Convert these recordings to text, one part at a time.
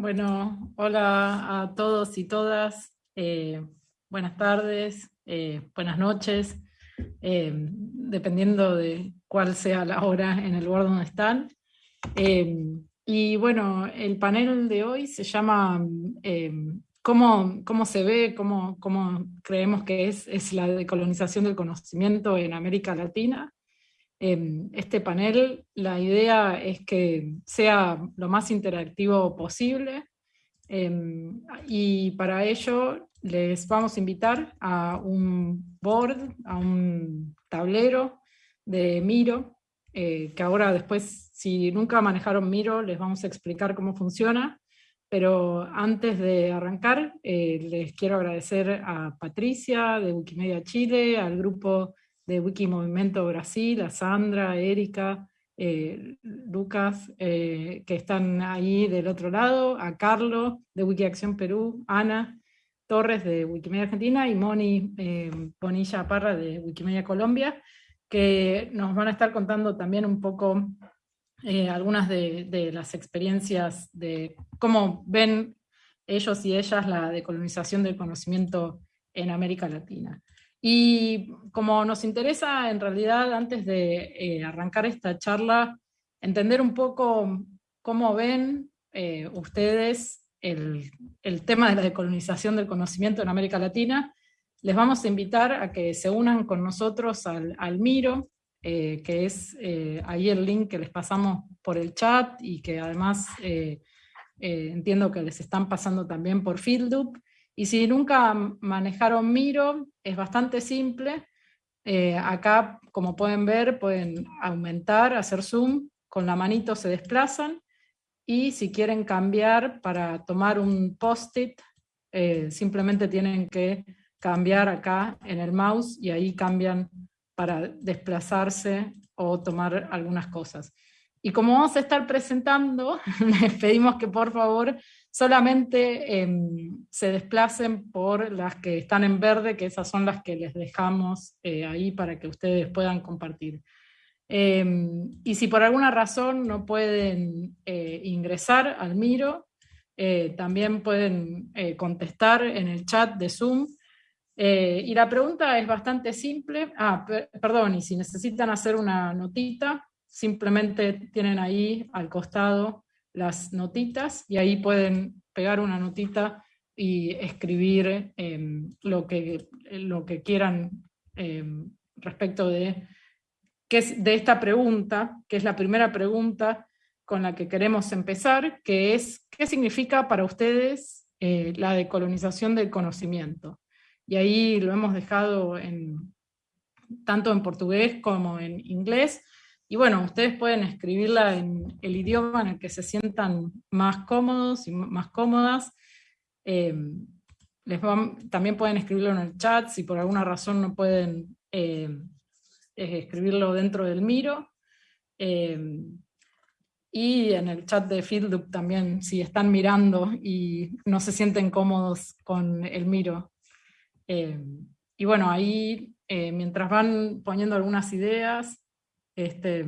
Bueno, hola a todos y todas. Eh, buenas tardes, eh, buenas noches, eh, dependiendo de cuál sea la hora en el lugar donde están. y bueno, el panel de hoy se llama ¿cómo, ¿Cómo, se ve, cómo, cómo creemos que es, es la decolonización del conocimiento en América Latina? Em, este panel, la idea es que sea lo más interactivo posible em, y para ello les vamos a invitar a un board, a un tablero de Miro, eh, que ahora después, si nunca manejaron Miro, les vamos a explicar cómo funciona, pero antes de arrancar, eh, les quiero agradecer a Patricia de Wikimedia Chile, al grupo de Wikimovimiento Brasil, a Sandra, a Erika, eh, Lucas, eh, que están ahí del otro lado, a Carlos de Wikiacción Perú, Ana Torres de Wikimedia Argentina y Moni eh, Bonilla Parra de Wikimedia Colombia, que nos van a estar contando también un poco algunas de, de, las experiencias de cómo ven ellos y ellas la decolonización del conocimiento en América Latina. Y como nos interesa en realidad antes de eh, arrancar esta charla, entender un poco cómo ven eh, ustedes el, el, tema de la decolonización del conocimiento en América Latina, les vamos a invitar a que se unan con nosotros al, al Miro, eh, que es ahí el link que les pasamos por el chat y que además entiendo que les están pasando también por FieldUp, y si nunca manejaron Miro, es bastante simple. Eh, acá, como pueden ver, pueden aumentar, hacer zoom, con la manito se desplazan, y si quieren cambiar para tomar un post-it, eh, simplemente tienen que cambiar acá en el mouse, y ahí cambian para desplazarse o tomar algunas cosas. Y como vamos a estar presentando, les pedimos que por favor solamente em, se desplacen por las que están en verde, que esas son las que les dejamos eh, ahí para que ustedes puedan compartir. Em, y si por alguna razón no pueden eh, ingresar al Miro, eh, también pueden contestar en el chat de Zoom. y la pregunta es bastante simple. Ah, perdón, y si necesitan hacer una notita, simplemente tienen ahí al costado las notitas y ahí pueden pegar una notita y escribir em, lo, que, lo que quieran em, respecto de, que es de esta pregunta, que es la primera pregunta con la que queremos empezar, que es ¿qué significa para ustedes eh, la decolonización del conocimiento? Y ahí lo hemos dejado en, tanto en portugués como en inglés, y bueno, ustedes pueden escribirla en el idioma en el que se sientan más cómodos y más cómodas. Eh, también pueden escribirlo en el chat si por alguna razón no pueden eh, escribirlo dentro del Miro. Eh, y en el chat de FieldUp también, si están mirando y no se sienten cómodos con el Miro. y bueno, ahí mientras van poniendo algunas ideas, este,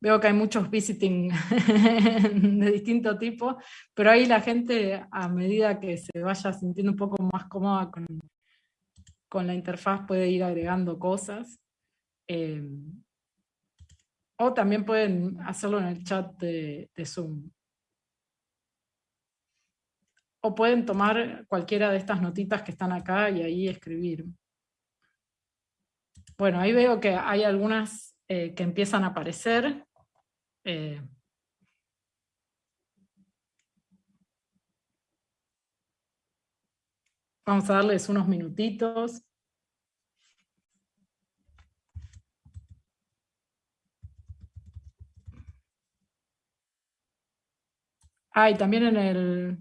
veo que hay muchos visiting de distinto tipo, pero ahí la gente a medida que se vaya sintiendo un poco más cómoda con, con la interfaz puede ir agregando cosas. Eh, o también pueden hacerlo en el chat de, de Zoom. O pueden tomar cualquiera de estas notitas que están acá y ahí escribir. Bueno, ahí veo que hay algunas eh, que empiezan a aparecer. Eh, vamos a darles unos minutitos. Ah, y también en el,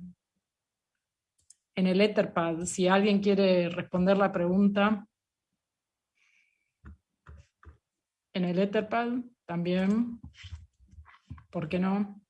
en el Etherpad, si alguien quiere responder la pregunta, en el Etherpad también, ¿por qué no?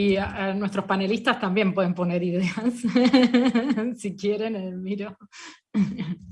Y nuestros panelistas también pueden poner ideas, si quieren, en el miro.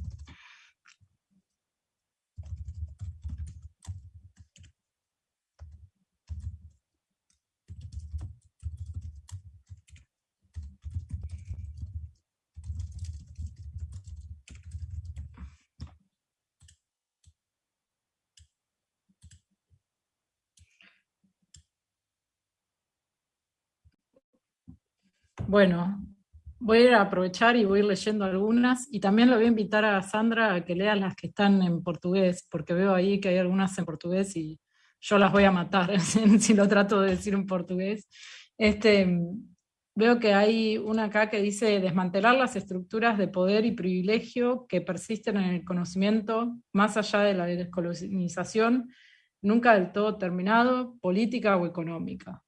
Bueno, voy a aprovechar y voy a ir leyendo algunas, y también le voy a invitar a Sandra a que lea las que están en portugués, porque veo ahí que hay algunas en portugués y yo las voy a matar si lo trato de decir en portugués. Este, veo que hay una acá que dice desmantelar las estructuras de poder y privilegio que persisten en el conocimiento más allá de la descolonización, nunca del todo terminado, política o económica.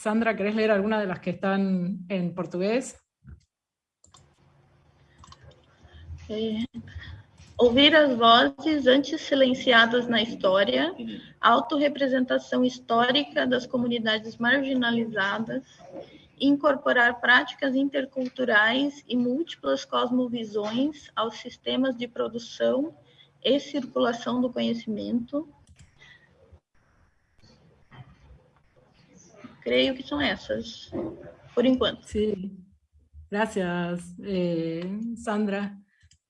Sandra, ¿querés leer alguna de las que están en português? É. Ouvir as vozes antes silenciadas na história, autorrepresentação histórica das comunidades marginalizadas, incorporar práticas interculturais e múltiplas cosmovisões aos sistemas de produção e circulação do conhecimento, Creio que son esas, por enquanto. Sí, gracias, eh, Sandra.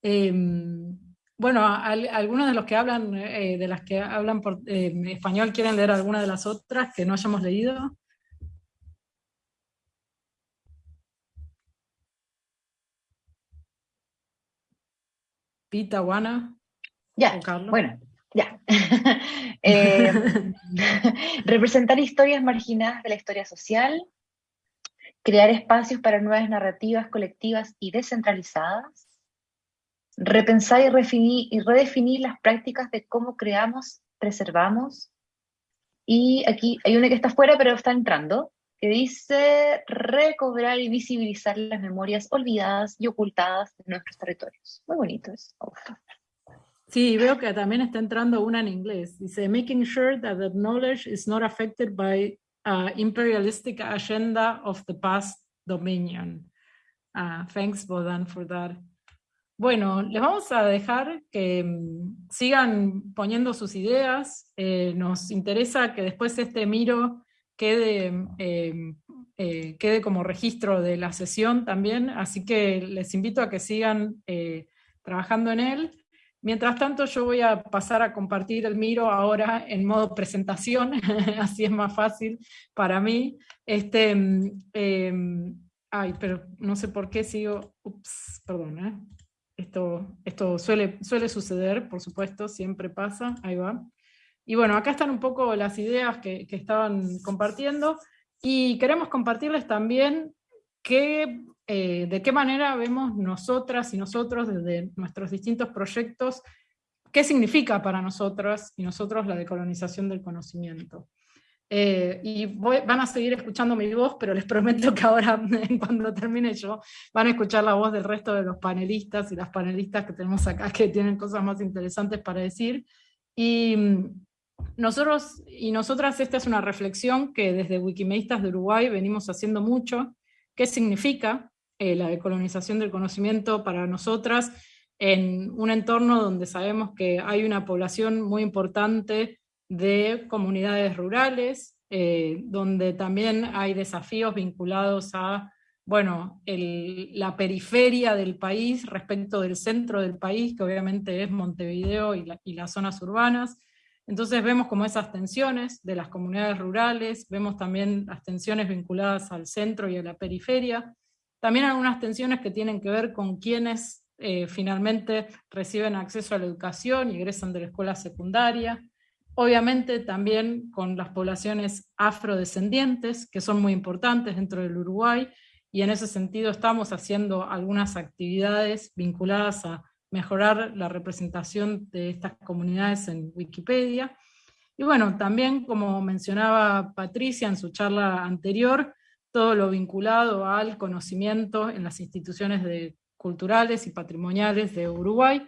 Em, bueno, algunos de los que hablan, eh, de las que hablan por español, ¿quieren leer alguna de las otras que no hayamos leído? Pita, Juana. Ya, bueno, ya. Eh, representar historias marginadas de la historia social, crear espacios para nuevas narrativas colectivas y descentralizadas, repensar y, y redefinir las prácticas de cómo creamos, preservamos, y aquí hay una que está fuera pero está entrando, que dice recobrar y visibilizar las memorias olvidadas y ocultadas de nuestros territorios. Muy bonito eso. Sí, veo que también está entrando una en inglés. Dice, making sure that the knowledge is not affected by uh, imperialistic agenda of the past dominion. Uh, thanks, Bodan, for that. Bueno, les vamos a dejar que mm, sigan poniendo sus ideas. Eh, nos interesa que después este miro quede, em, eh, quede como registro de la sesión también, así que les invito a que sigan eh, trabajando en él. Mientras tanto yo voy a pasar a compartir el Miro ahora en modo presentación, así es más fácil para mí. Este, em, ay, pero no sé por qué sigo, ups, perdón, ¿eh? esto, esto suele, suele suceder, por supuesto, siempre pasa, ahí va. Y bueno, acá están un poco las ideas que estaban compartiendo, y queremos compartirles también qué eh, de qué manera vemos nosotras y nosotros desde nuestros distintos proyectos, qué significa para nosotras y nosotros la decolonización del conocimiento. Eh, y van a seguir escuchando mi voz, pero les prometo que ahora, cuando termine yo, van a escuchar la voz del resto de los panelistas y las panelistas que tenemos acá, que tienen cosas más interesantes para decir. Y mm, nosotros y nosotras, esta es una reflexión que desde Wikimedistas de Uruguay venimos haciendo mucho, qué significa eh, la decolonización del conocimiento para nosotras en un entorno donde sabemos que hay una población muy importante de comunidades rurales, eh, donde también hay desafíos vinculados a bueno, la periferia del país respecto del centro del país, que obviamente es Montevideo y, y, las zonas urbanas. Entonces vemos como esas tensiones de las comunidades rurales, vemos también las tensiones vinculadas al centro y a la periferia, también algunas tensiones que tienen que ver con quienes eh, finalmente reciben acceso a la educación y egresan de la escuela secundaria. Obviamente también con las poblaciones afrodescendientes, que son muy importantes dentro del Uruguay, y en ese sentido estamos haciendo algunas actividades vinculadas a mejorar la representación de estas comunidades en Wikipedia. Y bueno, también como mencionaba Patricia en su charla anterior, todo lo vinculado al conocimiento en las instituciones culturales y patrimoniales de Uruguay,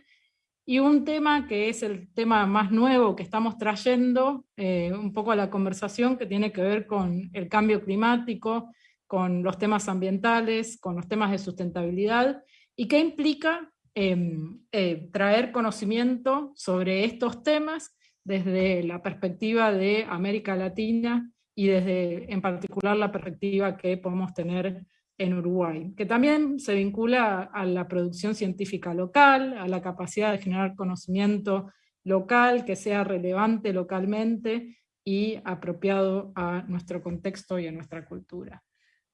Y un tema que es el tema más nuevo que estamos trayendo eh, un poco a la conversación, que tiene que ver con el cambio climático, con los temas ambientales, con los temas de sustentabilidad, y que implica em, eh, traer conocimiento sobre estos temas desde la perspectiva de América Latina y desde en particular la perspectiva que podemos tener en Uruguay, que también se vincula a la producción científica local, a la capacidad de generar conocimiento local que sea relevante localmente y apropiado a nuestro contexto y a nuestra cultura.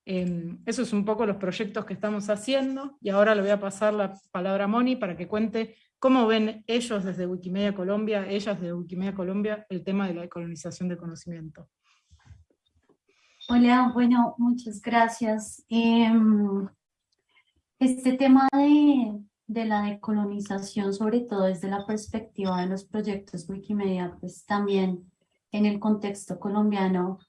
Eh, eso es un poco los proyectos que estamos haciendo, y ahora le voy a pasar la palabra a Moni para que cuente cómo ven ellos desde Wikimedia Colombia, ellas desde Wikimedia Colombia, el tema de la colonización de conocimiento. Hola, bueno, muchas gracias. Em, este tema de, de, la decolonización, sobre todo desde la perspectiva de los proyectos Wikimedia, pues también en el contexto colombiano,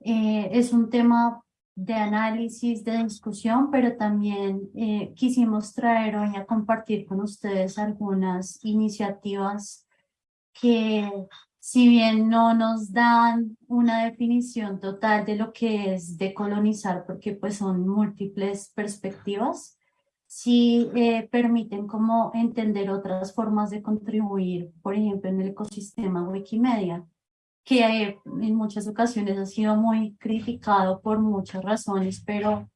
eh, es un tema de análisis, de discusión, pero también eh, quisimos traer hoy a compartir con ustedes algunas iniciativas que si bien no nos dan una definición total de lo que es decolonizar, porque pues son múltiples perspectivas, sí eh, permiten como entender otras formas de contribuir, por ejemplo, en el ecosistema Wikimedia, que en muchas ocasiones ha sido muy criticado por muchas razones, pero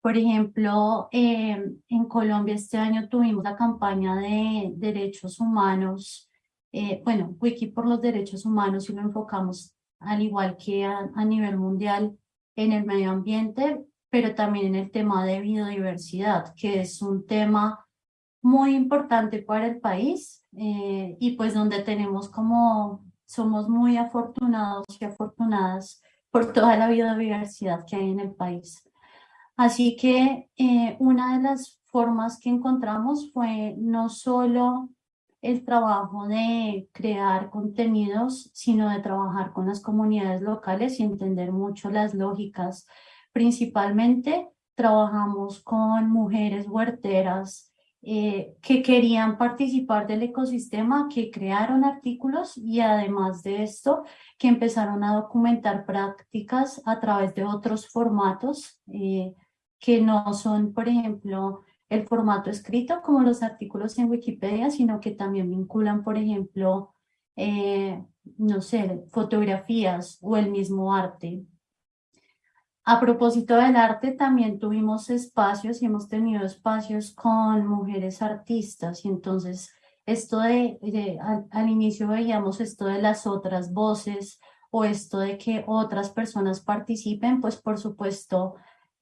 por ejemplo, eh, en Colombia este año tuvimos la campaña de derechos humanos eh, bueno, Wiki por los derechos humanos y lo enfocamos al igual que a, nivel mundial en el medio ambiente, pero también en el tema de biodiversidad, que es un tema muy importante para el país eh, y pues donde tenemos como, somos muy afortunados y afortunadas por toda la biodiversidad que hay en el país. Así que eh, una de las formas que encontramos fue no solo el trabajo de crear contenidos, sino de trabajar con las comunidades locales y entender mucho las lógicas. Principalmente trabajamos con mujeres huerteras eh, que querían participar del ecosistema, que crearon artículos y además de esto, que empezaron a documentar prácticas a través de otros formatos eh, que no son, por ejemplo, el formato escrito como los artículos en Wikipedia, sino que también vinculan, por ejemplo, eh, no sé, fotografías o el mismo arte. A propósito del arte, también tuvimos espacios y hemos tenido espacios con mujeres artistas y entonces esto de, al, al inicio veíamos esto de las otras voces o esto de que otras personas participen, pues por supuesto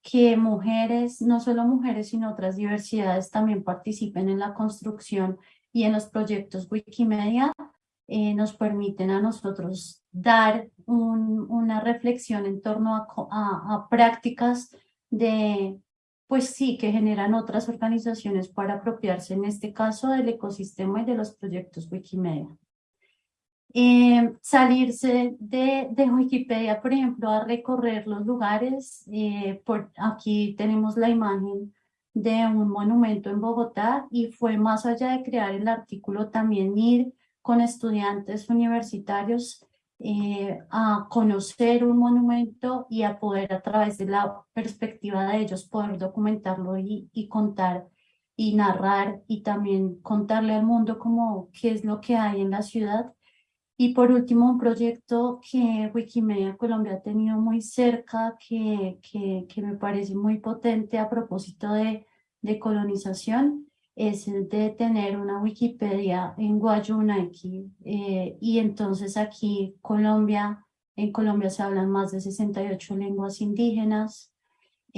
que mujeres, no solo mujeres, sino otras diversidades también participen en la construcción y en los proyectos Wikimedia, eh, nos permiten a nosotros dar una reflexión en torno a, a prácticas de, pues sí, que generan otras organizaciones para apropiarse, en este caso, del ecosistema y de los proyectos Wikimedia. Eh, salirse de, de, Wikipedia, por ejemplo, a recorrer los lugares. Eh, por, aquí tenemos la imagen de un monumento en Bogotá y fue más allá de crear el artículo también ir con estudiantes universitarios eh, a conocer un monumento y a poder a través de la perspectiva de ellos poder documentarlo y, y contar y narrar y también contarle al mundo como qué es lo que hay en la ciudad y por último, un proyecto que Wikimedia Colombia ha tenido muy cerca, que, que, que me parece muy potente a propósito de, de, colonización, es el de tener una Wikipedia en Guayunaiki. Eh, y entonces aquí Colombia, en Colombia se hablan más de 68 lenguas indígenas,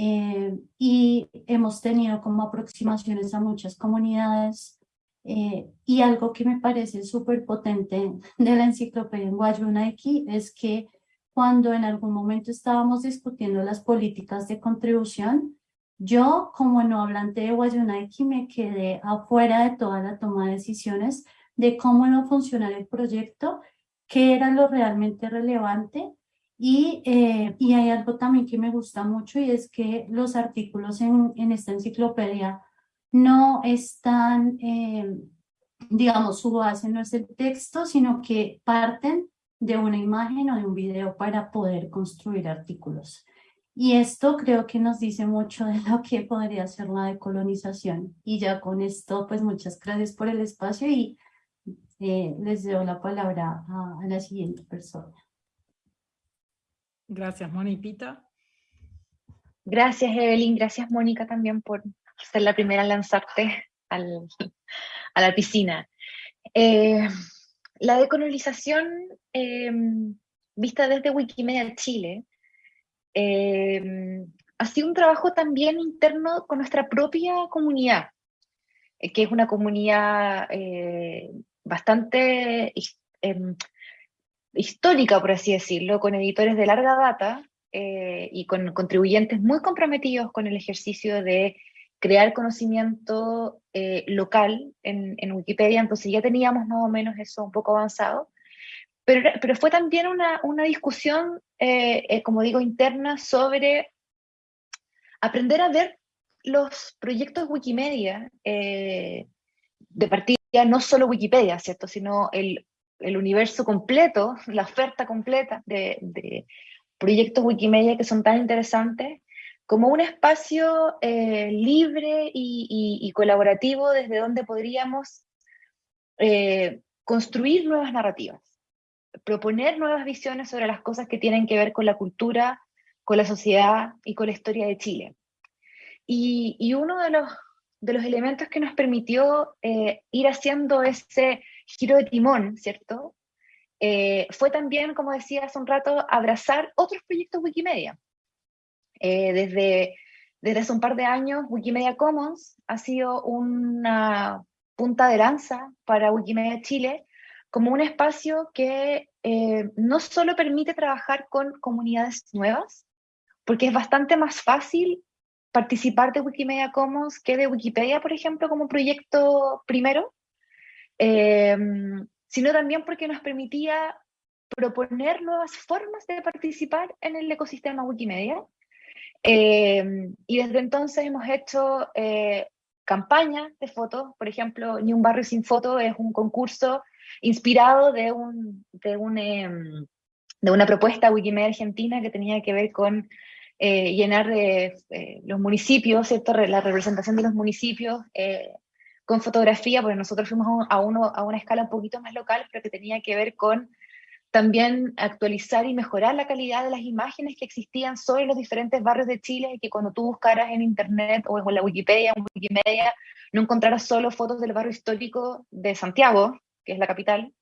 eh, y hemos tenido como aproximaciones a muchas comunidades eh, y algo que me parece súper potente de la enciclopedia en Guayunaiki es que cuando en algún momento estábamos discutiendo las políticas de contribución, yo como no hablante de Guayunaiki me quedé afuera de toda la toma de decisiones de cómo iba a funcionar el proyecto, qué era lo realmente relevante y, eh, y hay algo también que me gusta mucho y es que los artículos en, en esta enciclopedia no están, eh, digamos, su base no es el texto, sino que parten de una imagen o de un video para poder construir artículos. Y esto creo que nos dice mucho de lo que podría ser la decolonización. Y ya con esto, pues muchas gracias por el espacio y eh, les doy la palabra a, la siguiente persona. Gracias, Mónica. Gracias, Evelyn. Gracias, Mónica, también por ser la primera en lanzarte al, a la piscina. Eh, la decolonización em, vista desde Wikimedia Chile em, ha sido un trabajo también interno con nuestra propia comunidad, eh, que es una comunidad eh, bastante em, histórica, por así decirlo, con editores de larga data y con contribuyentes muy comprometidos con el ejercicio de crear conocimiento eh, local en, en, Wikipedia, entonces ya teníamos más o menos eso un poco avanzado, pero, pero fue también una, una discusión, eh, eh, como digo, interna sobre aprender a ver los proyectos Wikimedia de partida, no solo Wikipedia, ¿cierto? Sino el, el universo completo, la oferta completa de, de proyectos Wikimedia que son tan interesantes como un espacio eh, libre y, colaborativo desde donde podríamos eh, construir nuevas narrativas, proponer nuevas visiones sobre las cosas que tienen que ver con la cultura, con la sociedad y con la historia de Chile. Y, uno de los, elementos que nos permitió eh, ir haciendo ese giro de timón, ¿cierto? fue también, como decía hace un rato, abrazar otros proyectos Wikimedia eh, desde, desde hace un par de años, Wikimedia Commons ha sido una punta de lanza para Wikimedia Chile como un espacio que eh, no solo permite trabajar con comunidades nuevas, porque es bastante más fácil participar de Wikimedia Commons que de Wikipedia, por ejemplo, como proyecto primero, eh, sino también porque nos permitía proponer nuevas formas de participar en el ecosistema Wikimedia eh, y desde entonces hemos hecho eh, campañas de fotos, por ejemplo, Ni un barrio sin foto es un concurso inspirado de, un, de, un, em, de una propuesta Wikimedia Argentina que tenía que ver con eh, llenar de, los municipios, ¿cierto? la representación de los municipios con fotografía, porque nosotros fuimos a, uno, a una escala un poquito más local, pero que tenía que ver con también actualizar y mejorar la calidad de las imágenes que existían sobre los diferentes barrios de Chile y que cuando tú buscaras en internet o en la Wikipedia o en Wikimedia no encontraras solo fotos del barrio histórico de Santiago, que es la capital,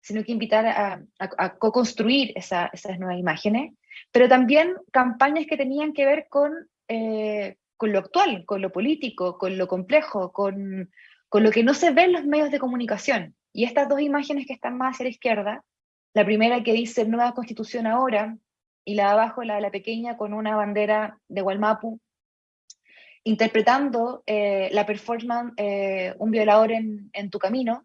sino que invitar a, a, co-construir esas nuevas imágenes, pero también campañas que tenían que ver con, eh, con lo actual, con lo político, con lo complejo, con, con lo que no se ve en los medios de comunicación. Y estas dos imágenes que están más hacia la izquierda, la primera que dice nueva constitución ahora, y la de abajo, la de la pequeña, con una bandera de Gualmapu, interpretando eh, la performance eh, Un violador en, tu camino.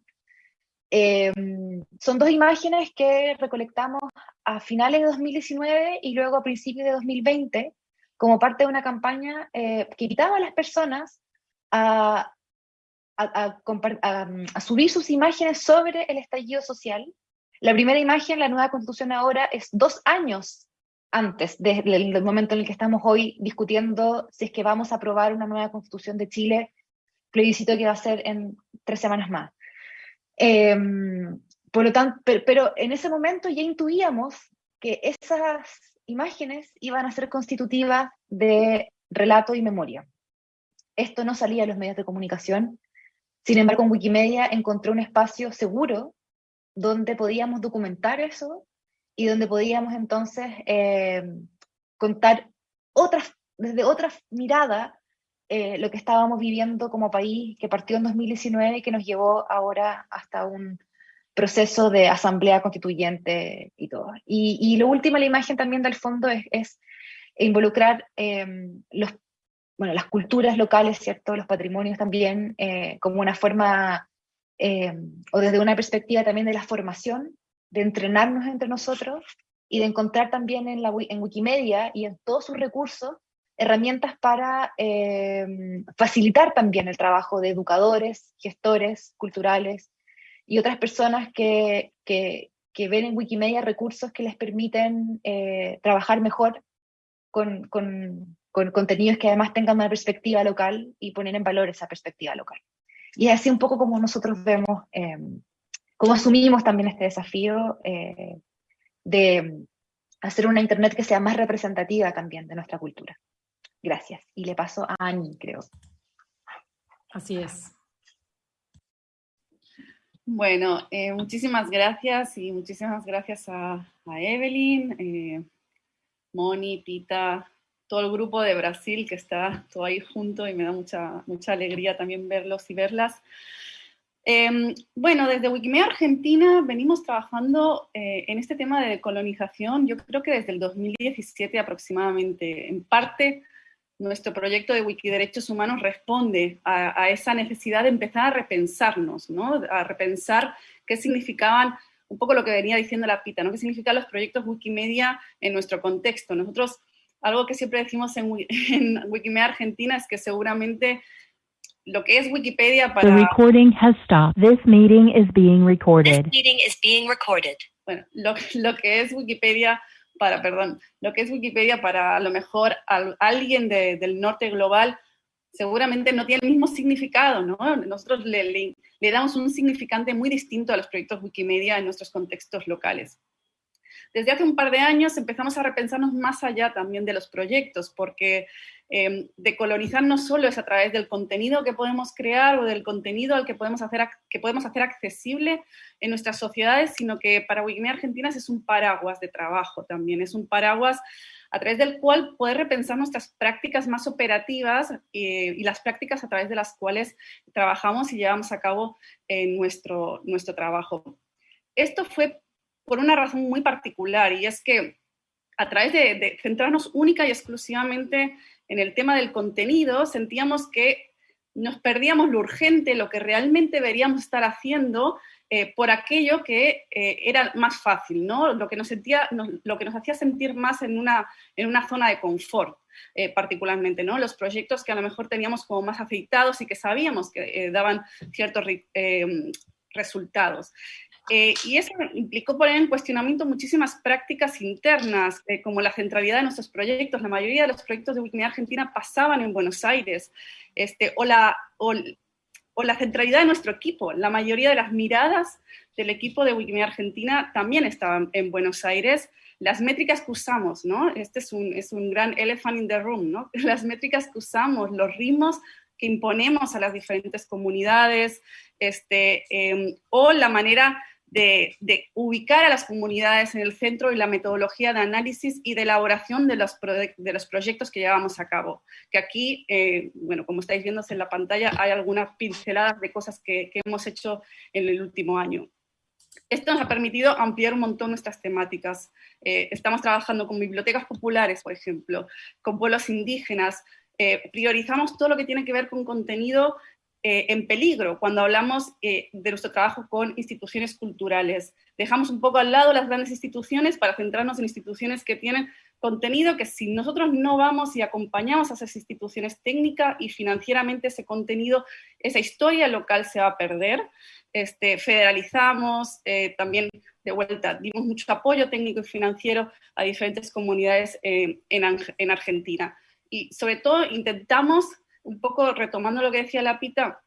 Em, son dos imágenes que recolectamos a finales de 2019 y luego a principios de 2020 como parte de una campaña eh, que invitaba a las personas a, a, subir sus imágenes sobre el estallido social la primera imagen, la nueva constitución ahora, es dos años antes del, momento en el que estamos hoy discutiendo si es que vamos a aprobar una nueva constitución de Chile, plebiscito que va a ser en tres semanas más. Em, por lo tanto, pero, en ese momento ya intuíamos que esas imágenes iban a ser constitutivas de relato y memoria. Esto no salía en los medios de comunicación, sin embargo en Wikimedia encontré un espacio seguro donde podíamos documentar eso y donde podíamos entonces eh, contar otras, desde otra mirada eh, lo que estábamos viviendo como país, que partió en 2019 y que nos llevó ahora hasta un proceso de asamblea constituyente y todo. Y, y lo último, la imagen también del fondo es, involucrar eh, los, bueno, las culturas locales, ¿cierto? los patrimonios también, como una forma eh, o desde una perspectiva también de la formación, de entrenarnos entre nosotros y de encontrar también en, la, en Wikimedia y en todos sus recursos herramientas para eh, facilitar también el trabajo de educadores, gestores culturales y otras personas que, que, ven en Wikimedia recursos que les permiten eh, trabajar mejor con, con, con, contenidos que además tengan una perspectiva local y poner en valor esa perspectiva local. Y es así un poco como nosotros vemos, eh, cómo asumimos también este desafío de hacer una Internet que sea más representativa también de nuestra cultura. Gracias. Y le paso a Ani, creo. Así es. Bueno, eh, muchísimas gracias y muchísimas gracias a, Evelyn, eh, Moni, Pita, todo el grupo de Brasil que está todo ahí junto y me da mucha, mucha alegría también verlos y verlas. Em, bueno, desde Wikimedia Argentina venimos trabajando eh, en este tema de colonización, yo creo que desde el 2017 aproximadamente. En parte, nuestro proyecto de Wikiderechos Humanos responde a, esa necesidad de empezar a repensarnos, ¿no? a repensar qué significaban, un poco lo que venía diciendo la Pita, ¿no? qué significan los proyectos Wikimedia en nuestro contexto. Nosotros, algo que siempre decimos en, en Wikimedia Argentina es que seguramente lo que es Wikipedia para... The recording has stopped. This meeting is being recorded. This meeting is being recorded. Bueno, lo, lo que es Wikipedia para, perdón, lo que es Wikipedia para a lo mejor alguien del norte global seguramente no tiene el mismo significado, ¿no? Nosotros le, le, damos un significante muy distinto a los proyectos Wikimedia en nuestros contextos locales. Desde hace un par de años empezamos a repensarnos más allá también de los proyectos, porque eh, decolonizar no solo es a través del contenido que podemos crear o del contenido al que podemos hacer, que podemos hacer accesible en nuestras sociedades, sino que para Wikimedia Argentina es un paraguas de trabajo también, es un paraguas a través del cual poder repensar nuestras prácticas más operativas eh, y las prácticas a través de las cuales trabajamos y llevamos a cabo nuestro, nuestro trabajo. Esto fue por una razón muy particular y es que a través de, centrarnos única y exclusivamente en el tema del contenido, sentíamos que nos perdíamos lo urgente, lo que realmente deberíamos estar haciendo eh, por aquello que eh, era más fácil, ¿no? lo, que nos sentía, lo que nos hacía sentir más en una, en una zona de confort. Eh, particularmente, ¿no? Los proyectos que a lo mejor teníamos como más afeitados y que sabíamos que daban ciertos resultados. Eh, y eso implicó poner en cuestionamiento muchísimas prácticas internas, eh, como la centralidad de nuestros proyectos. La mayoría de los proyectos de Wikimedia Argentina pasaban en Buenos Aires, este, o, la, o, la centralidad de nuestro equipo. La mayoría de las miradas del equipo de Wikimedia Argentina también estaban en Buenos Aires. Las métricas que usamos, ¿no? Este es un, es un gran elephant in the room, ¿no? Las métricas que usamos, los ritmos que imponemos a las diferentes comunidades, este, em, o la manera de, ubicar a las comunidades en el centro y la metodología de análisis y de elaboración de los, de los proyectos que llevamos a cabo. Que aquí, eh, bueno, como estáis viendo en la pantalla, hay algunas pinceladas de cosas que, hemos hecho en el último año. Esto nos ha permitido ampliar un montón nuestras temáticas. Eh, estamos trabajando con bibliotecas populares, por ejemplo, con pueblos indígenas, eh, priorizamos todo lo que tiene que ver con contenido eh, en peligro cuando hablamos eh, de nuestro trabajo con instituciones culturales. Dejamos un poco al lado las grandes instituciones para centrarnos en instituciones que tienen contenido que si nosotros no vamos y acompañamos a esas instituciones técnica y financieramente ese contenido, esa historia local se va a perder. Este, federalizamos, eh, también de vuelta, dimos mucho apoyo técnico y financiero a diferentes comunidades en, en Argentina. Y sobre todo intentamos un poco retomando lo que decía la Pita,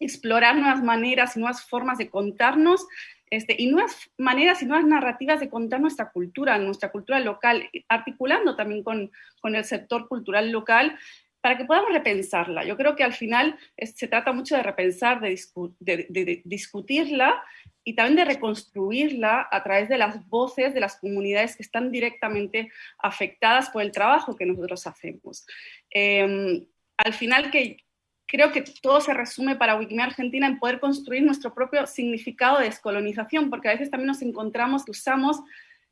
explorar nuevas maneras y nuevas formas de contarnos este, y nuevas maneras y nuevas narrativas de contar nuestra cultura, nuestra cultura local, articulando también con, el sector cultural local para que podamos repensarla. Yo creo que al final se trata mucho de repensar, de, de, discutirla y también de reconstruirla a través de las voces de las comunidades que están directamente afectadas por el trabajo que nosotros hacemos. Em, al final que creo que todo se resume para Wikimedia Argentina en poder construir nuestro propio significado de descolonización, porque a veces también nos encontramos que usamos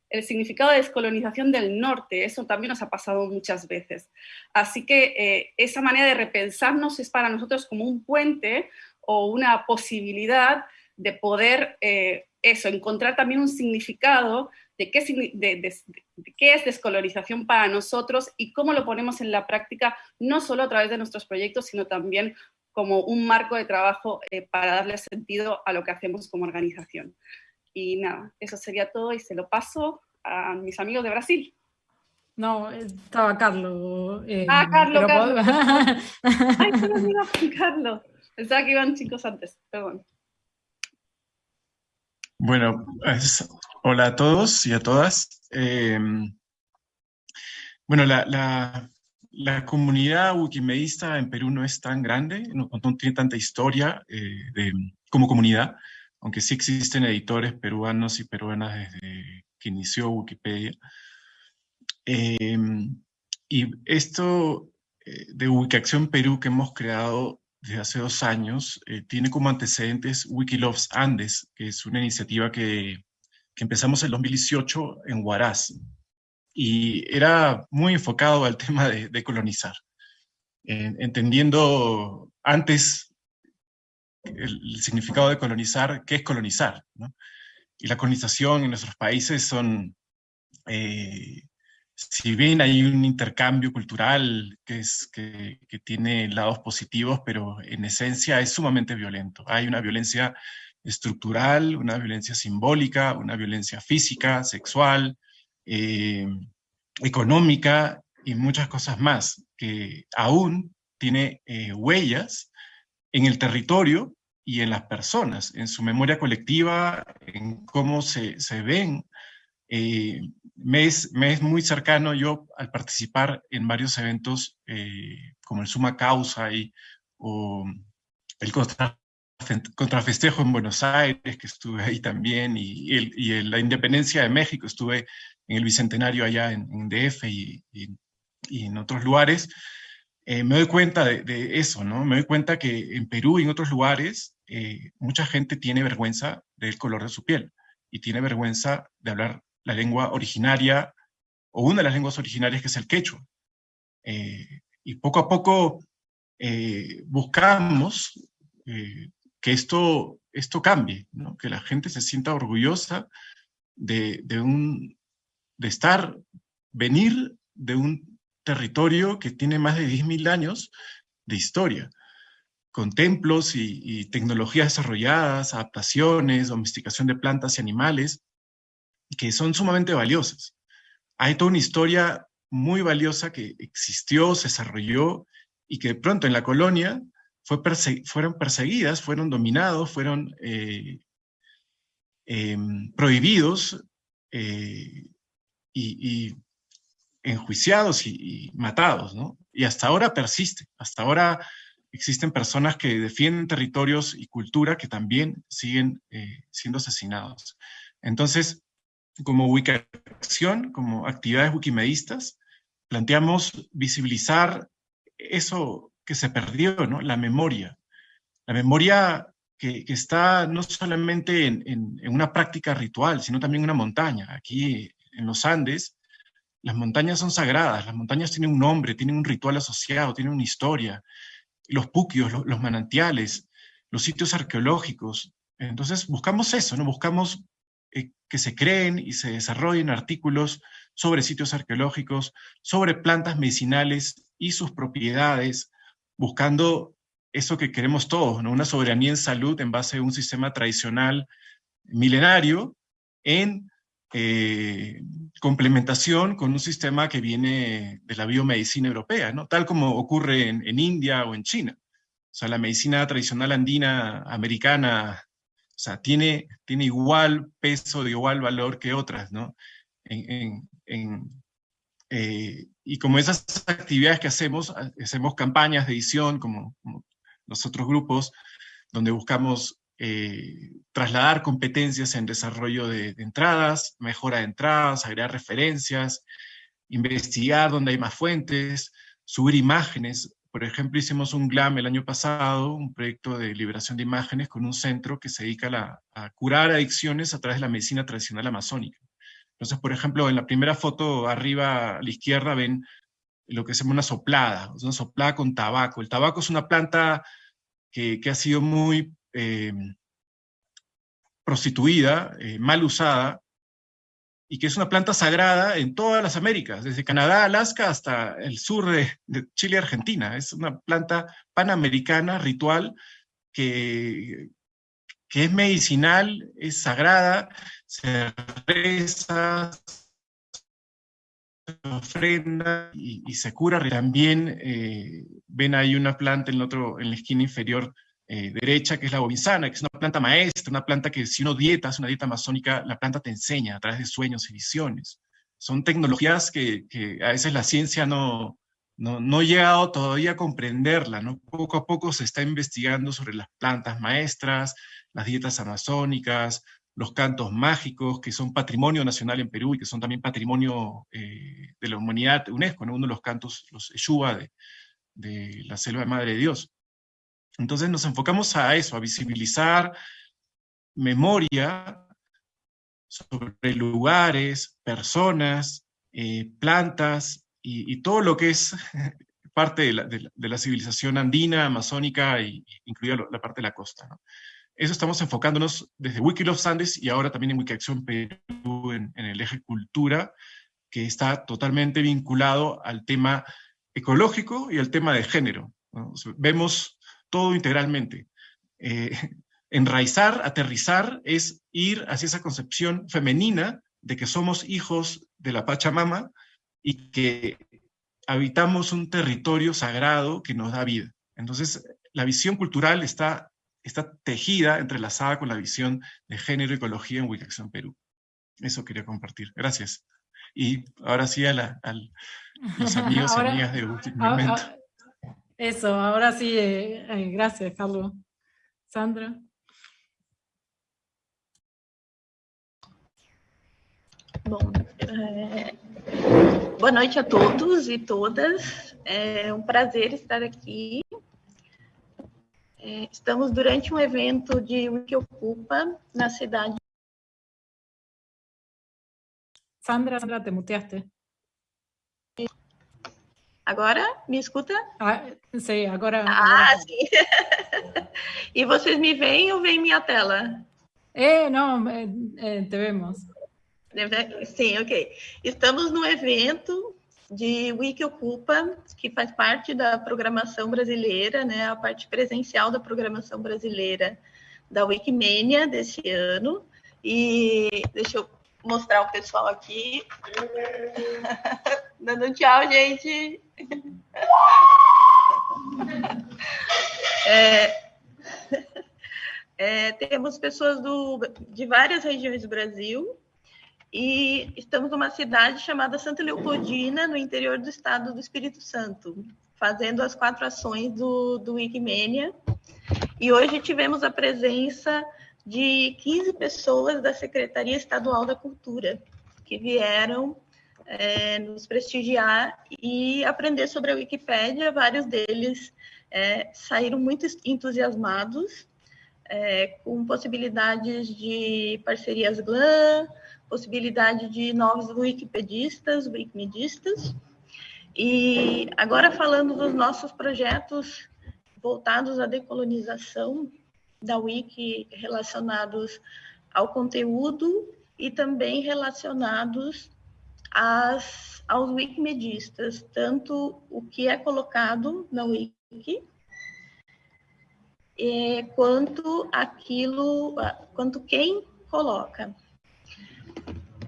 el significado de descolonización del norte, eso también nos ha pasado muchas veces. Así que eh, esa manera de repensarnos es para nosotros como un puente o una posibilidad de poder, eh, eso, encontrar también un significado de qué, qué es descolonización para nosotros y cómo lo ponemos en la práctica, no solo a través de nuestros proyectos, sino también como un marco de trabajo eh, para darle sentido a lo que hacemos como organización. Y nada, eso sería todo y se lo paso a mis amigos de Brasil. No, estaba Carlos. Eh, ah, Carlos, Carlos. Ay, se Carlos. Pensaba que iban chicos antes, perdón. Bueno, hola a todos y a todas. Eh, bueno, la, comunidad wikimedista en Perú no es tan grande, no, tiene tanta historia eh, como comunidad, aunque sí existen editores peruanos y peruanas desde que inició Wikipedia. Em, y esto eh, de Wikiacción Perú que hemos creado desde hace dos años eh, tiene como antecedentes Wikiloves Andes, que es una iniciativa que, que empezamos en 2018 en Huaraz. Y era muy enfocado al tema de, colonizar, entendiendo antes el, significado de colonizar, qué es colonizar. ¿no? Y la colonización en nuestros países son eh, si bien hay un intercambio cultural que, es, que, tiene lados positivos, pero en esencia es sumamente violento. Hay una violencia estructural, una violencia simbólica, una violencia física, sexual, eh, económica y muchas cosas más, que aún tiene eh, huellas en el territorio y en las personas, en su memoria colectiva, en cómo se, se ven. Eh, me, es, muy cercano yo al participar en varios eventos como el Suma Causa y, o el Contrafestejo en Buenos Aires, que estuve ahí también, y, la Independencia de México, estuve en el Bicentenario allá en, DF y, en otros lugares, eh, me doy cuenta de, eso, ¿no? Me doy cuenta que en Perú y en otros lugares mucha gente tiene vergüenza del color de su piel y tiene vergüenza de hablar la lengua originaria, o una de las lenguas originarias que es el quechua. Eh, y poco a poco eh, buscamos eh, que esto, esto cambie, que la gente se sienta orgullosa de, un, de estar, venir de un territorio que tiene más de 10.000 años de historia, con templos y, y, tecnologías desarrolladas, adaptaciones, domesticación de plantas y animales, que son sumamente valiosas. Hay toda una historia muy valiosa que existió, se desarrolló y que de pronto en la colonia fue fueron perseguidas, fueron dominados, fueron eh, em, prohibidos eh, y, enjuiciados y, matados, ¿no? Y hasta ahora persiste, hasta ahora existen personas que defienden territorios y cultura que también siguen eh, siendo asesinados. Entonces, como Wikiacción, como actividades wikimedistas, planteamos visibilizar eso que se perdió, ¿no? la memoria. La memoria que, está no solamente en, una práctica ritual, sino también en una montaña. Aquí en los Andes, las montañas son sagradas, las montañas tienen un nombre, tienen un ritual asociado, tienen una historia. Los puquios, los, manantiales, los sitios arqueológicos. Entonces buscamos eso, ¿no? buscamos eh, que se creen y se desarrollen artículos sobre sitios arqueológicos, sobre plantas medicinales y sus propiedades, buscando eso que queremos todos, una soberanía en salud en base a un sistema tradicional milenario en eh, complementación con un sistema que viene de la biomedicina europea, tal como ocurre en, en India o en China. O sea, la medicina tradicional andina americana o sea, tiene, tiene igual peso, de igual valor que otras, ¿no? Eh, y como esas actividades que hacemos, hacemos campañas de edición como, los otros grupos, donde buscamos eh, trasladar competencias en desarrollo de, de, entradas, mejora de entradas, agregar referencias, investigar dónde hay más fuentes, subir imágenes. Por ejemplo, hicimos un GLAM el año pasado, un proyecto de liberación de imágenes con un centro que se dedica a, curar adicciones a través de la medicina tradicional amazónica. Entonces, por ejemplo, en la primera foto arriba a la izquierda ven lo que se llama una soplada, una soplada con tabaco. El tabaco es una planta que, ha sido muy eh, prostituida, eh, mal usada, y que es una planta sagrada en todas las Américas, desde Canadá, Alaska hasta el sur de, Chile y Argentina. Es una planta panamericana, ritual, que, que es medicinal, es sagrada, se reza, se ofrenda y, se cura. También eh, ven ahí una planta en, otro, en la esquina inferior eh, derecha, que es la bobinzana, que es una planta maestra, una planta que si uno dieta, hace una dieta amazónica, la planta te enseña a través de sueños y visiones. Son tecnologías que, a veces la ciencia no, no, no, ha llegado todavía a comprenderla, ¿no? Poco a poco se está investigando sobre las plantas maestras, las dietas amazónicas, los cantos mágicos, que son patrimonio nacional en Perú y que son también patrimonio eh, de la humanidad UNESCO, uno de los cantos, los de, de la selva de Madre de Dios. Entonces nos enfocamos a eso, a visibilizar memoria sobre lugares, personas, eh, plantas y, todo lo que es parte de la, civilización andina, amazónica, y, incluida la parte de la costa. Eso estamos enfocándonos desde Wikilof Andes y ahora también en Wikiacción Perú en, en el eje cultura, que está totalmente vinculado al tema ecológico y al tema de género. vemos todo integralmente. Eh, enraizar, aterrizar, es ir hacia esa concepción femenina de que somos hijos de la Pachamama y que habitamos un territorio sagrado que nos da vida. Entonces, la visión cultural está, está tejida, entrelazada con la visión de género y ecología en Wikiacción Perú. Eso quería compartir. Gracias. Y ahora sí a, los amigos y amigas de último momento. Eso, ahora sí, eh, eh, gracias, Carlos. Sandra. Bom, é... boa noite a todos e todas. É um prazer estar aqui. É, estamos durante um evento de Wikiocupa na cidade. Sandra, Sandra, te muteaste. Agora, me escuta? Ah, sei, agora... Ah, agora... sim. e vocês me veem ou veem minha tela? É, não, é, é, te vemos. Sim, ok. Estamos no evento de Wiki Ocupa, que faz parte da programação brasileira, né, a parte presencial da programação brasileira da Wikimania desse ano. E deixa eu mostrar o pessoal aqui. Dando tchau, gente. É, é, temos pessoas do, de várias regiões do Brasil e estamos numa cidade chamada Santa Leopoldina, no interior do estado do Espírito Santo, fazendo as quatro ações do, do Wikimania. E hoje tivemos a presença de 15 pessoas da Secretaria Estadual da Cultura, que vieram é, nos prestigiar e aprender sobre a Wikipédia. Vários deles é, saíram muito entusiasmados é, com possibilidades de parcerias GLAM, possibilidade de novos wikipedistas, wikimedistas. E agora falando dos nossos projetos voltados à decolonização da Wiki relacionados ao conteúdo e também relacionados as, aos wikimedistas, tanto o que é colocado na wiki, é, quanto aquilo, quanto quem coloca.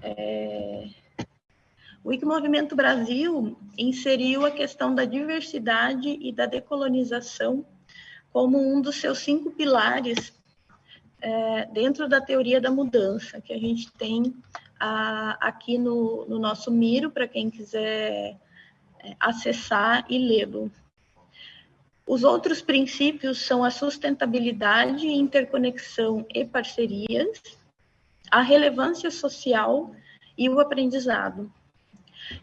É, o Wikimovimento Brasil inseriu a questão da diversidade e da decolonização como um dos seus cinco pilares é, dentro da teoria da mudança, que a gente tem a, aqui no, no, nosso Miro, para quem quiser é, acessar e lê-lo. Os outros princípios são a sustentabilidade, interconexão e parcerias, a relevância social e o aprendizado.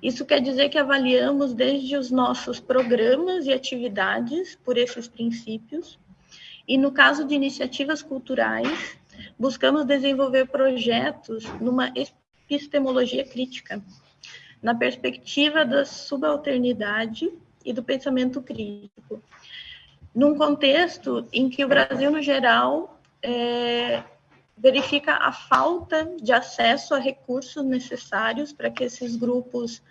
Isso quer dizer que avaliamos desde os nossos programas e atividades por esses princípios, e no caso de iniciativas culturais, buscamos desenvolver projetos numa epistemologia crítica, na perspectiva da subalternidade e do pensamento crítico, num contexto em que o Brasil, no geral, é, verifica a falta de acesso a recursos necessários para que esses grupos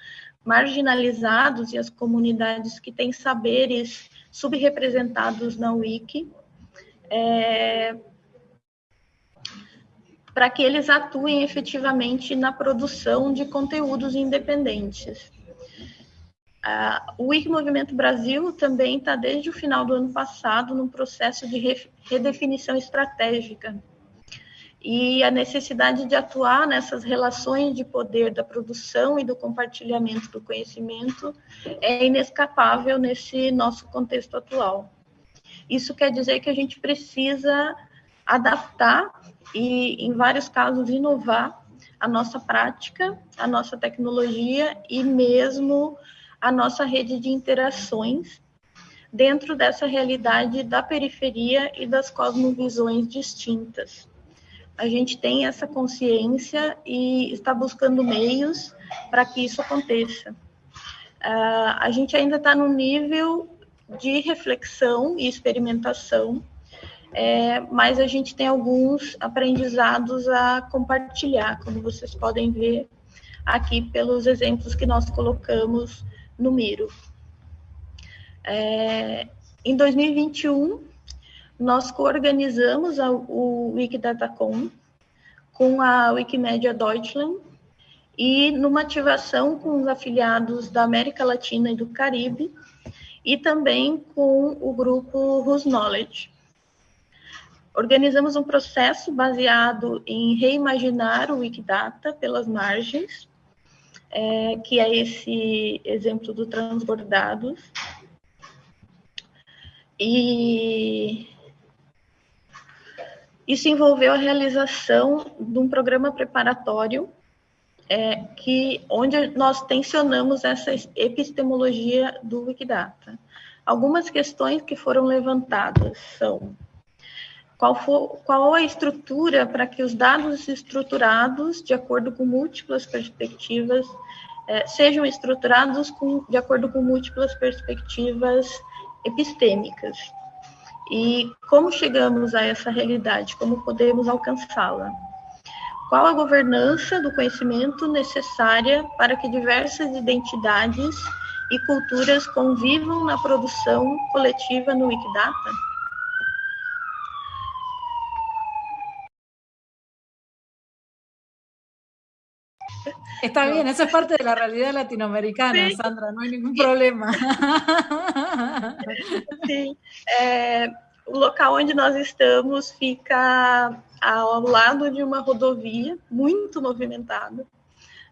marginalizados e as comunidades que têm saberes subrepresentados na Wiki, é, para que eles atuem efetivamente na produção de conteúdos independentes. Uh, o Wiki Movimento Brasil também está desde o final do ano passado num processo de redefinição estratégica e a necessidade de atuar nessas relações de poder da produção e do compartilhamento do conhecimento é inescapável nesse nosso contexto atual. Isso quer dizer que a gente precisa adaptar e, em vários casos, inovar a nossa prática, a nossa tecnologia e mesmo a nossa rede de interações dentro dessa realidade da periferia e das cosmovisões distintas. A gente tem essa consciência e está buscando meios para que isso aconteça. Uh, a gente ainda está no nível de reflexão e experimentação, é, mas a gente tem alguns aprendizados a compartilhar, como vocês podem ver aqui pelos exemplos que nós colocamos no Miro. É, em 2021, nós coorganizamos o Wikidatacom com a Wikimedia Deutschland e numa ativação com os afiliados da América Latina e do Caribe e também com o grupo Whose Knowledge. Organizamos um processo baseado em reimaginar o Wikidata pelas margens, é, que é esse exemplo do transbordados. E isso envolveu a realização de um programa preparatório é, que, onde nós tensionamos essa epistemologia do Wikidata. Algumas questões que foram levantadas são qual, for, qual a estrutura para que os dados estruturados, de acordo com múltiplas perspectivas, é, sejam estruturados com, de acordo com múltiplas perspectivas epistêmicas. E como chegamos a essa realidade? Como podemos alcançá-la? Qual a governança do conhecimento necessária para que diversas identidades e culturas convivam na produção coletiva no Wikidata? Está bien, eso es parte de la realidad latinoamericana, sí. Sandra, no hay ningún problema. Sim. É, o local onde nós estamos fica ao lado de uma rodovia muito movimentada.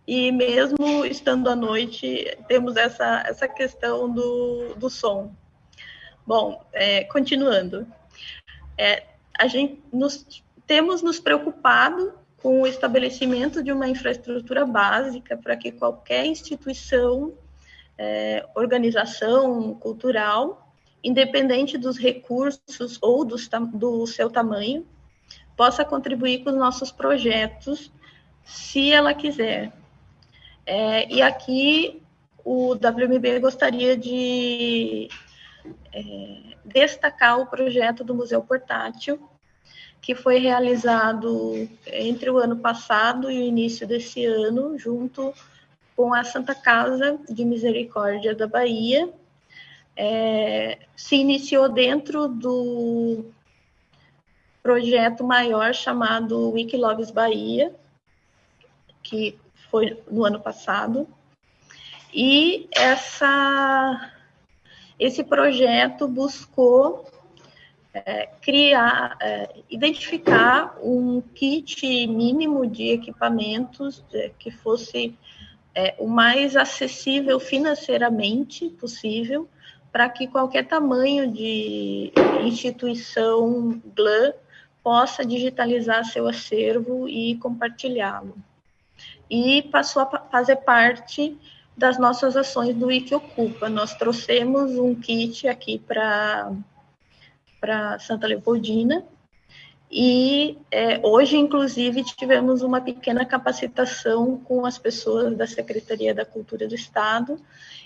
E mesmo estando à noite, temos essa, essa questão do, do som. Bom, é, continuando. É, a gente nos, temos nos preocupado com o estabelecimento de uma infraestrutura básica para que qualquer instituição, é, organização cultural, independente dos recursos ou do, do seu tamanho, possa contribuir com os nossos projetos, se ela quiser. É, e aqui o WMB gostaria de é, destacar o projeto do Museu Portátil, que foi realizado entre o ano passado e o início desse ano, junto com a Santa Casa de Misericórdia da Bahia. É, se iniciou dentro do projeto maior chamado Wikilogs Bahia, que foi no ano passado. E essa, esse projeto buscou é, criar, é, identificar um kit mínimo de equipamentos é, que fosse é, o mais acessível financeiramente possível para que qualquer tamanho de instituição GLAM possa digitalizar seu acervo e compartilhá-lo. E passou a fazer parte das nossas ações do Wikiocupa. Nós trouxemos um kit aqui para para Santa Leopoldina. E é, hoje, inclusive, tivemos uma pequena capacitação com as pessoas da Secretaria da Cultura do Estado,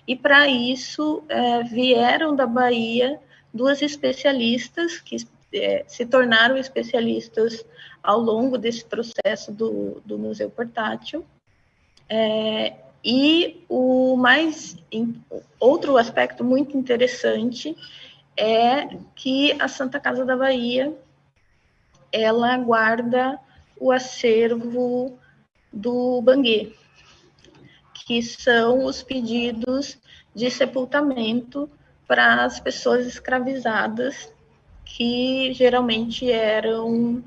e para isso é, vieram da Bahia duas especialistas que é, se tornaram especialistas ao longo desse processo do, do Museu Portátil. É, e o mais outro aspecto muito interessante é que a Santa Casa da Bahia ela guarda o acervo do Banguê, que são os pedidos de sepultamento para as pessoas escravizadas, que geralmente eram,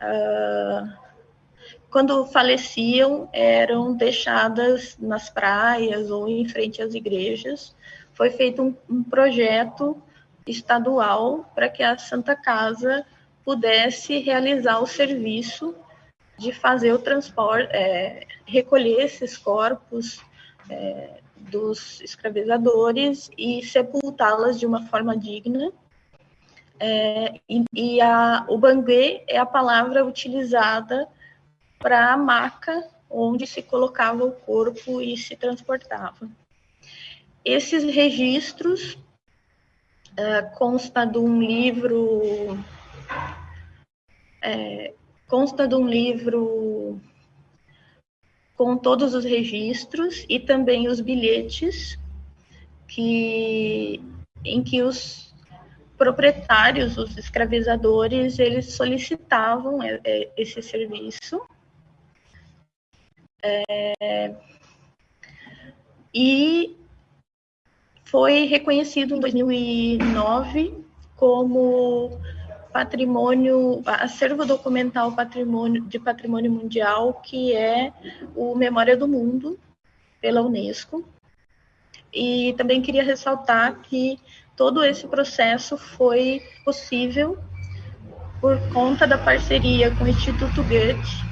uh, quando faleciam, eram deixadas nas praias ou em frente às igrejas. Foi feito um, um projeto estadual para que a Santa Casa pudesse realizar o serviço de fazer o transporte, é, recolher esses corpos é, dos escravizadores e sepultá-las de uma forma digna. É, e, e a, o banguê é a palavra utilizada para a maca onde se colocava o corpo e se transportava. Esses registros é, consta de um livro é, consta de um livro com todos os registros e também os bilhetes que em que os proprietários, os escravizadores, eles solicitavam é, é, esse serviço. É, e foi reconhecido em 2009 como patrimônio, acervo documental patrimônio, de patrimônio mundial, que é o Memória do Mundo, pela Unesco. E também queria ressaltar que todo esse processo foi possível por conta da parceria com o Instituto Goethe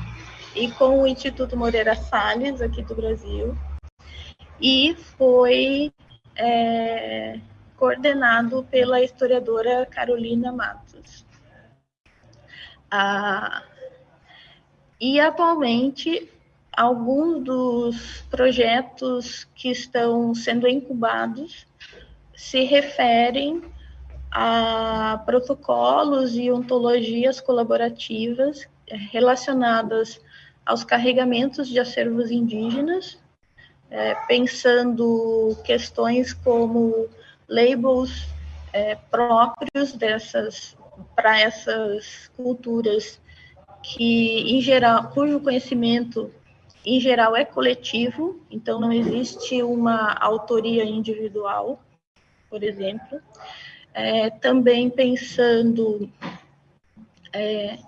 e com o Instituto Moreira Salles, aqui do Brasil, e foi é, coordenado pela historiadora Carolina Matos. Ah, e atualmente, alguns dos projetos que estão sendo incubados se referem a protocolos e ontologias colaborativas relacionadas aos carregamentos de acervos indígenas, é, pensando questões como labels é, próprios dessas para essas culturas que, em geral, cujo conhecimento, em geral, é coletivo, então não existe uma autoria individual, por exemplo. É, também pensando é,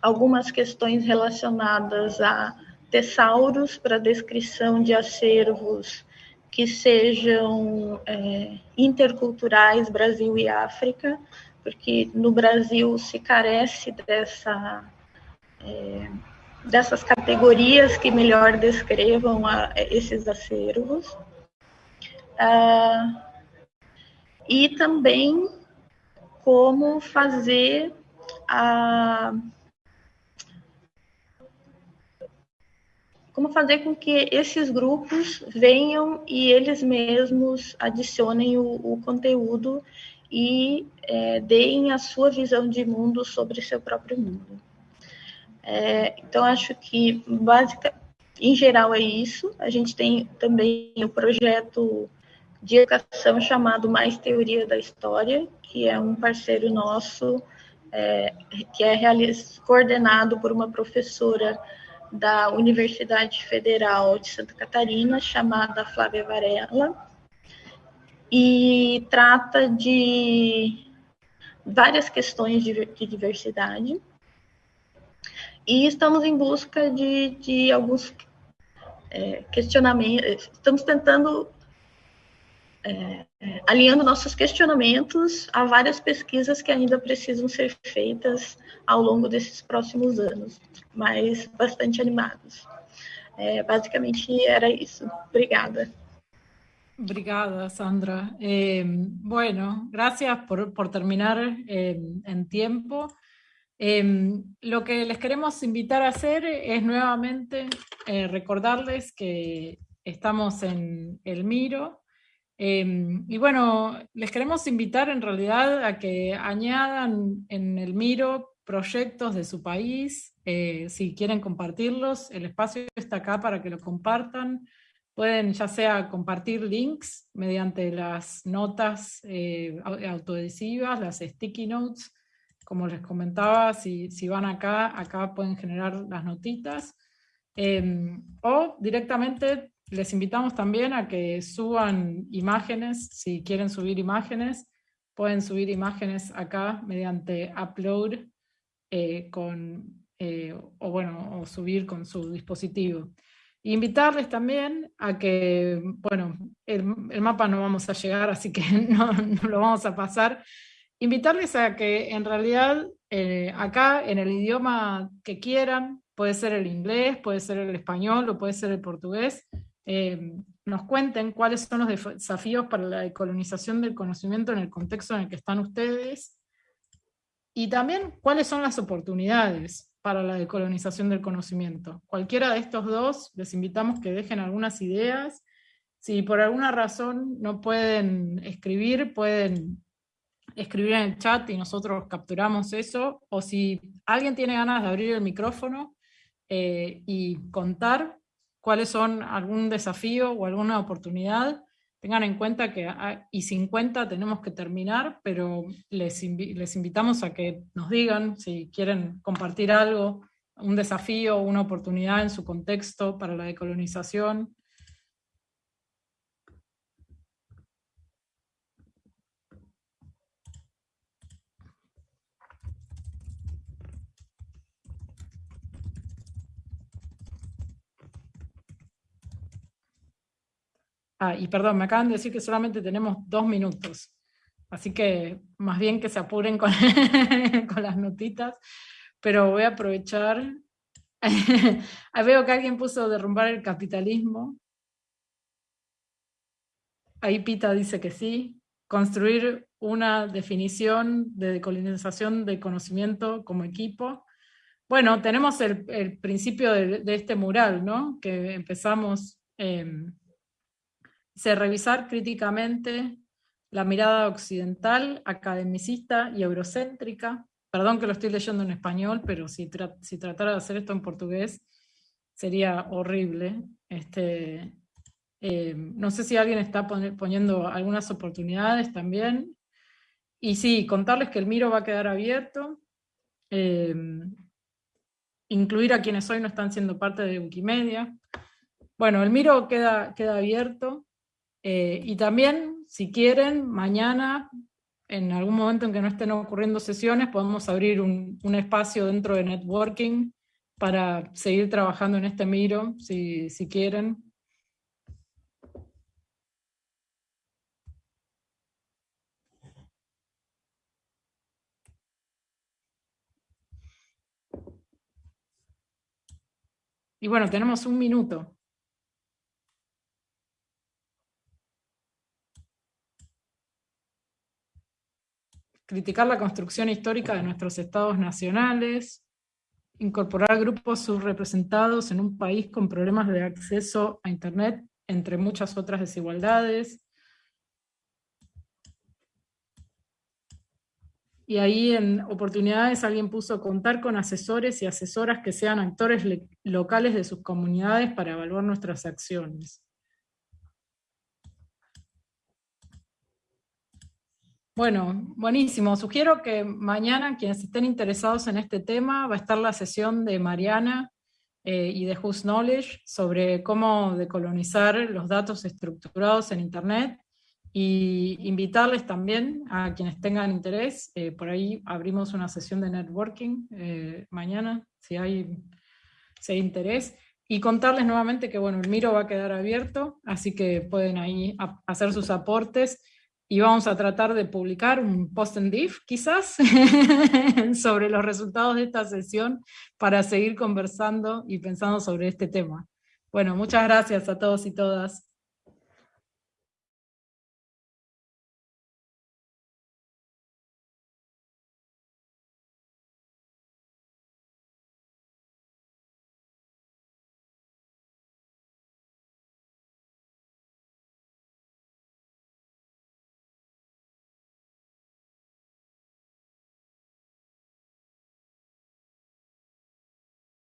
algumas questões relacionadas a tessauros para descrição de acervos que sejam é, interculturais Brasil e África, porque no Brasil se carece dessa, é, dessas categorias que melhor descrevam a, esses acervos. Ah, e também como fazer a como fazer com que esses grupos venham e eles mesmos adicionem o, o conteúdo e é, deem a sua visão de mundo sobre seu próprio mundo. É, então, acho que, básica, em geral, é isso. A gente tem também o projeto de educação chamado Mais Teoria da História, que é um parceiro nosso, é, que é coordenado por uma professora da Universidade Federal de Santa Catarina, chamada Flávia Varela, e trata de várias questões de, de diversidade. E estamos em busca de, de alguns é, questionamentos, estamos tentando é, alinhando nossos questionamentos a várias pesquisas que ainda precisam ser feitas ao longo desses próximos anos, mas bastante animados. É, basicamente era isso. Obrigada. Obrigada, Sandra. Eh, bueno, gracias por, terminar eh, en tiempo. Eh, lo que les queremos invitar a hacer es nuevamente recordarles que estamos en El Miro, Em, y bueno, les queremos invitar en realidad a que añadan en el Miro proyectos de su país, eh, si quieren compartirlos, el espacio está acá para que lo compartan. Pueden ya sea compartir links mediante las notas eh, autoadhesivas, las sticky notes, como les comentaba, si, si, van acá, acá pueden generar las notitas, em, o directamente les invitamos también a que suban imágenes, si quieren subir imágenes, pueden subir imágenes acá mediante upload eh, con, eh, o bueno, o subir con su dispositivo. Invitarles también a que, bueno, el, mapa no vamos a llegar, así que no, lo vamos a pasar. Invitarles a que en realidad eh, acá en el idioma que quieran, puede ser el inglés, puede ser el español o puede ser el portugués, eh, nos cuenten cuáles son los desafíos para la decolonización del conocimiento en el contexto en el que están ustedes, y también cuáles son las oportunidades para la decolonización del conocimiento. Cualquiera de estos dos, les invitamos que dejen algunas ideas. Si por alguna razón no pueden escribir, pueden escribir en el chat y nosotros capturamos eso, o si alguien tiene ganas de abrir el micrófono eh, y contar, cuáles son algún desafío o alguna oportunidad, tengan en cuenta que a y 50 tenemos que terminar, pero les, les invitamos a que nos digan si quieren compartir algo, un desafío, una oportunidad en su contexto para la decolonización, Ah, y perdón, me acaban de decir que solamente tenemos dos minutos. Así que más bien que se apuren con, con las notitas. Pero voy a aprovechar. Veo que alguien puso derrumbar el capitalismo. Ahí Pita dice que sí. Construir una definición de decolonización de conocimiento como equipo. Bueno, tenemos el, el principio de, este mural, ¿no? Que empezamos eh, se revisar críticamente la mirada occidental, academicista y eurocéntrica. Perdón que lo estoy leyendo en español, pero si, si tratara de hacer esto en portugués sería horrible. Este, eh, no sé si alguien está poniendo algunas oportunidades también. Y sí, contarles que el Miro va a quedar abierto. Eh, incluir a quienes hoy no están siendo parte de Wikimedia. Bueno, el Miro queda, queda abierto. Eh, y también, si quieren, mañana, en algún momento en que no estén ocurriendo sesiones, podemos abrir un, espacio dentro de networking para seguir trabajando en este Miro, si quieren. Y bueno, tenemos un minuto. Criticar la construcción histórica de nuestros estados nacionales, incorporar grupos subrepresentados en un país con problemas de acceso a Internet, entre muchas otras desigualdades. Y ahí en oportunidades alguien puso contar con asesores y asesoras que sean actores locales de sus comunidades para evaluar nuestras acciones. Bueno, buenísimo. Sugiero que mañana quienes estén interesados en este tema va a estar la sesión de Mariana eh, y de Who's Knowledge sobre cómo decolonizar los datos estructurados en Internet y invitarles también a quienes tengan interés, eh, por ahí abrimos una sesión de networking eh, mañana, si hay, si hay interés, y contarles nuevamente que bueno, el Miro va a quedar abierto, así que pueden ahí hacer sus aportes y vamos a tratar de publicar un post en div, quizás, sobre los resultados de esta sesión para seguir conversando y pensando sobre este tema. Bueno, muchas gracias a todos y todas.